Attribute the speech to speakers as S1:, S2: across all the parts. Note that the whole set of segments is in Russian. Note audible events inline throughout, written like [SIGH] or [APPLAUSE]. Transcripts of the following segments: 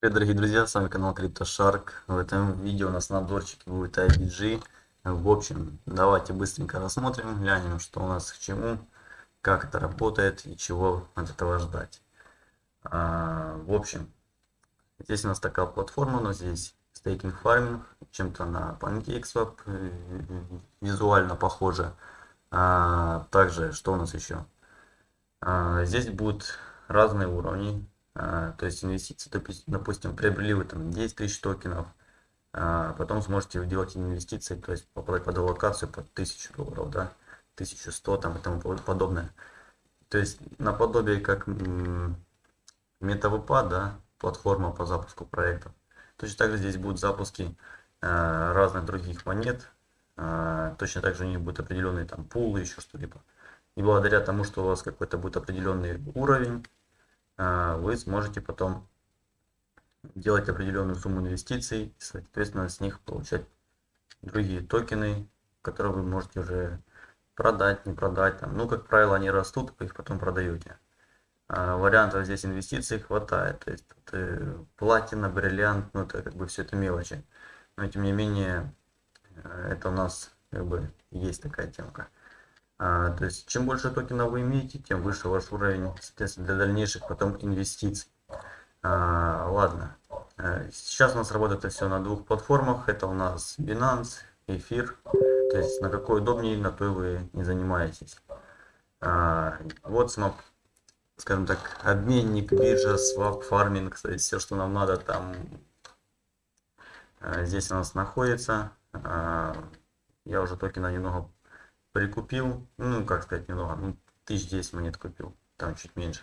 S1: Привет, дорогие друзья, с вами канал CryptoShark. В этом видео у нас на обзорчике будет IBG. В общем, давайте быстренько рассмотрим, глянем, что у нас к чему, как это работает и чего от этого ждать. А, в общем, здесь у нас такая платформа, нас здесь стейкинг фарминг, чем-то на PancakeSwap, э, визуально похоже. А, также, что у нас еще? А, здесь будут разные уровни то есть инвестиции, допустим, приобрели вы там 10 тысяч токенов, а потом сможете делать инвестиции, то есть попадать под аллокацию под 1000 долларов, да, 1100 там и тому подобное. То есть наподобие как MetaVP, да, платформа по запуску проектов. Точно так же здесь будут запуски э, разных других монет. Точно так же у них будет определенный там пул, еще что-либо. И благодаря тому, что у вас какой-то будет определенный уровень, а, вы сможете потом делать определенную сумму инвестиций и, соответственно, с них получать другие токены, которые вы можете уже продать, не продать. Там. Ну, как правило, они растут, вы их потом продаете. А вариантов здесь инвестиций хватает. То есть это платина, бриллиант, ну, это как бы все это мелочи. Но, тем не менее, э, это у нас как бы есть такая темка. А, то есть, чем больше токенов вы имеете, тем выше ваш уровень, соответственно, для дальнейших потом инвестиций. А, ладно. Э, сейчас у нас работает все на двух платформах. Это у нас Binance, Эфир. То есть, на какой удобнее, на той вы не занимаетесь. А, вот, скажем так, обменник, биржа, свап, фарминг. То есть, все, что нам надо, там здесь у нас находится. А, я уже токена немного прикупил, ну, как сказать, немного, ну, тысяч десять монет купил, там чуть меньше.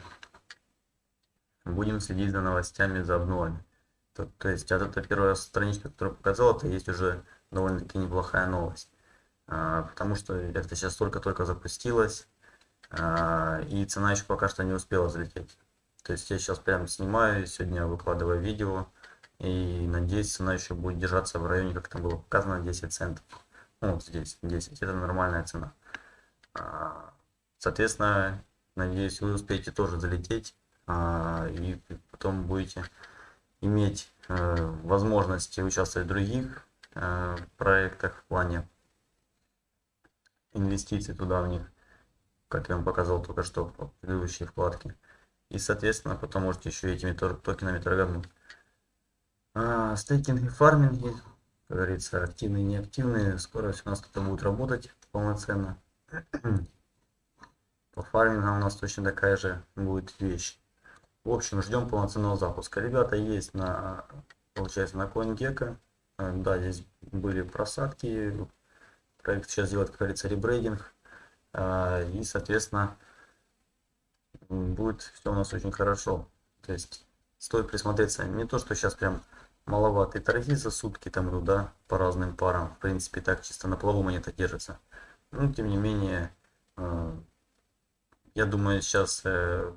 S1: Будем следить за новостями, за обновами. То, то есть, вот эта первая страничка, которую показал, это есть уже довольно-таки неплохая новость. А, потому что это сейчас только-только запустилось, а, и цена еще пока что не успела залететь. То есть, я сейчас прям снимаю, сегодня выкладываю видео, и надеюсь, цена еще будет держаться в районе, как там было показано, 10 центов. Ну, вот здесь 10, это нормальная цена. А, соответственно, надеюсь, вы успеете тоже залететь а, и потом будете иметь э, возможности участвовать в других э, проектах в плане инвестиций туда в них, как я вам показал только что в предыдущей вкладке. И, соответственно, потом можете еще этими токенами торговать. А, стейкинг и фарминг как говорится, активные, неактивные. Скоро у нас это будет работать полноценно. [CLEARS THROAT] По фармингам у нас точно такая же будет вещь. В общем, ждем полноценного запуска. Ребята есть на, получается, на CoinGecko. Да, здесь были просадки. Проект сейчас делает, как говорится, ребрейдинг. Э, и, соответственно, будет все у нас очень хорошо. То есть, стоит присмотреться. Не то, что сейчас прям маловатые торги за сутки там идут, да, по разным парам. В принципе, так чисто на плаву монета держится. Но, тем не менее, э, я думаю, сейчас э,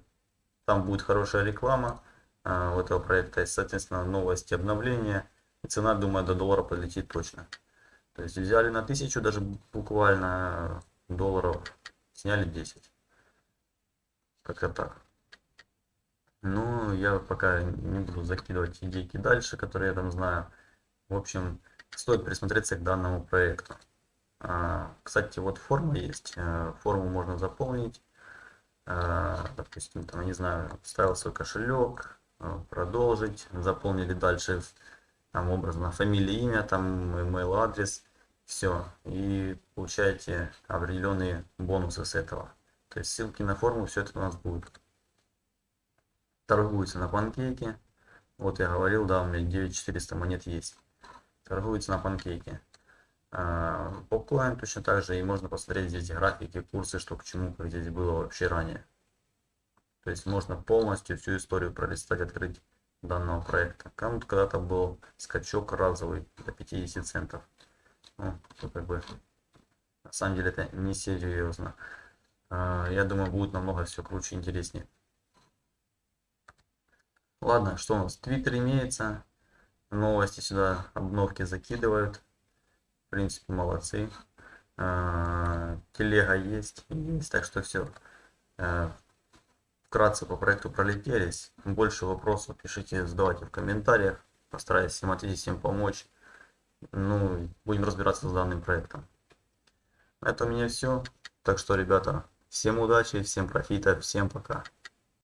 S1: там будет хорошая реклама э, у этого проекта. И, соответственно, новости, обновления. И цена, думаю, до доллара полетит точно. То есть взяли на тысячу даже буквально долларов, сняли 10. Как-то так. Ну, я пока не буду закидывать идейки дальше, которые я там знаю. В общем, стоит присмотреться к данному проекту. А, кстати, вот форма есть. Э, форму можно заполнить. А, допустим, там, не знаю, вставил свой кошелек, э, продолжить, заполнили дальше, там, образно, фамилия, имя, там, email адрес, все. И получаете определенные бонусы с этого. То есть ссылки на форму, все это у нас будет торгуется на панкейке. Вот я говорил, да, у меня 9400 монет есть. Торгуется на панкейке. Попкоин точно так же, и можно посмотреть здесь графики, курсы, что к чему, как здесь было вообще ранее. То есть можно полностью всю историю пролистать, открыть данного проекта. Кому-то когда-то был скачок разовый до 50 центов. Ну, как бы, на самом деле это не серьезно. А, я думаю, будет намного все круче и интереснее. Ладно, что у нас? Твиттер имеется. Новости сюда, обновки закидывают. В принципе, молодцы. А, телега есть. Есть, так что все. А, вкратце по проекту пролетелись. Больше вопросов пишите, задавайте в комментариях. Постараюсь всем ответить, всем помочь. Ну, будем разбираться с данным проектом. На этом у меня все. Так что, ребята, всем удачи, всем профита, всем пока.